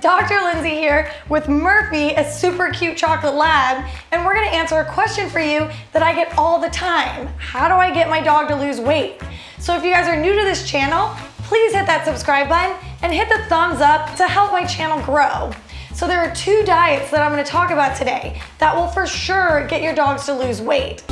Dr. Lindsay here with Murphy, a super cute chocolate lab, and we're gonna answer a question for you that I get all the time. How do I get my dog to lose weight? So if you guys are new to this channel, please hit that subscribe button and hit the thumbs up to help my channel grow. So there are two diets that I'm gonna talk about today that will for sure get your dogs to lose weight.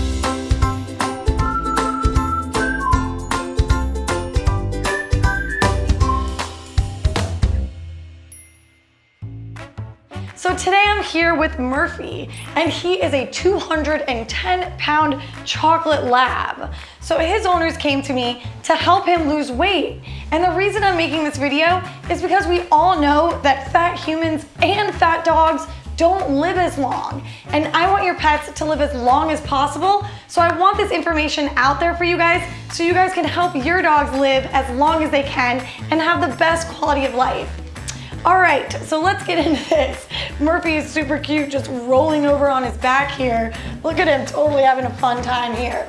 So today I'm here with Murphy and he is a 210 pound chocolate lab. So his owners came to me to help him lose weight. And the reason I'm making this video is because we all know that fat humans and fat dogs don't live as long. And I want your pets to live as long as possible. So I want this information out there for you guys so you guys can help your dogs live as long as they can and have the best quality of life. All right, so let's get into this. Murphy is super cute, just rolling over on his back here. Look at him, totally having a fun time here.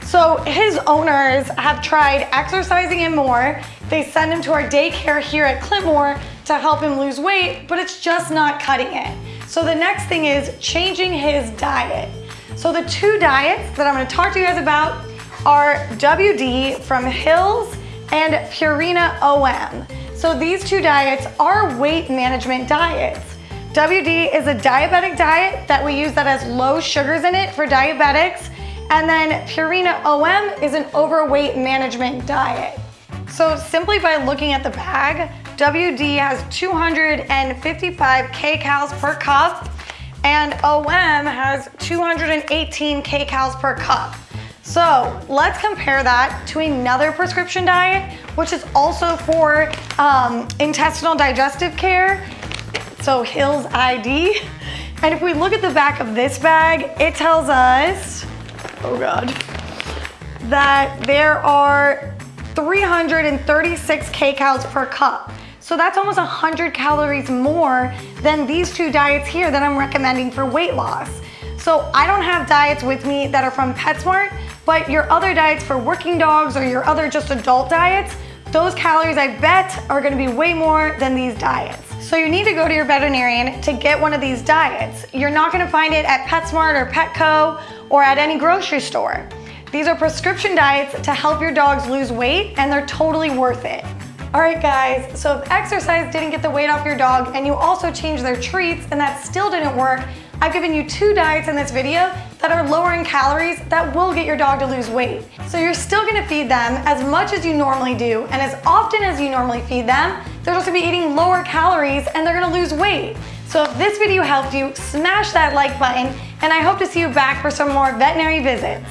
So his owners have tried exercising him more. They send him to our daycare here at Clintmore to help him lose weight, but it's just not cutting it. So the next thing is changing his diet. So the two diets that I'm gonna talk to you guys about are WD from Hills and Purina OM. So these two diets are weight management diets. WD is a diabetic diet that we use that has low sugars in it for diabetics. And then Purina OM is an overweight management diet. So simply by looking at the bag, WD has 255 kcals per cup and OM has 218 kcals per cup. So let's compare that to another prescription diet, which is also for um, intestinal digestive care. So Hills ID. And if we look at the back of this bag, it tells us, oh God, that there are 336 kcals per cup. So that's almost 100 calories more than these two diets here that I'm recommending for weight loss. So I don't have diets with me that are from PetSmart, but your other diets for working dogs or your other just adult diets, those calories I bet are gonna be way more than these diets. So you need to go to your veterinarian to get one of these diets. You're not gonna find it at PetSmart or Petco or at any grocery store. These are prescription diets to help your dogs lose weight and they're totally worth it. All right guys, so if exercise didn't get the weight off your dog and you also changed their treats and that still didn't work, I've given you two diets in this video that are lower in calories that will get your dog to lose weight. So you're still gonna feed them as much as you normally do and as often as you normally feed them, they're just gonna be eating lower calories and they're gonna lose weight. So if this video helped you, smash that like button and I hope to see you back for some more veterinary visits.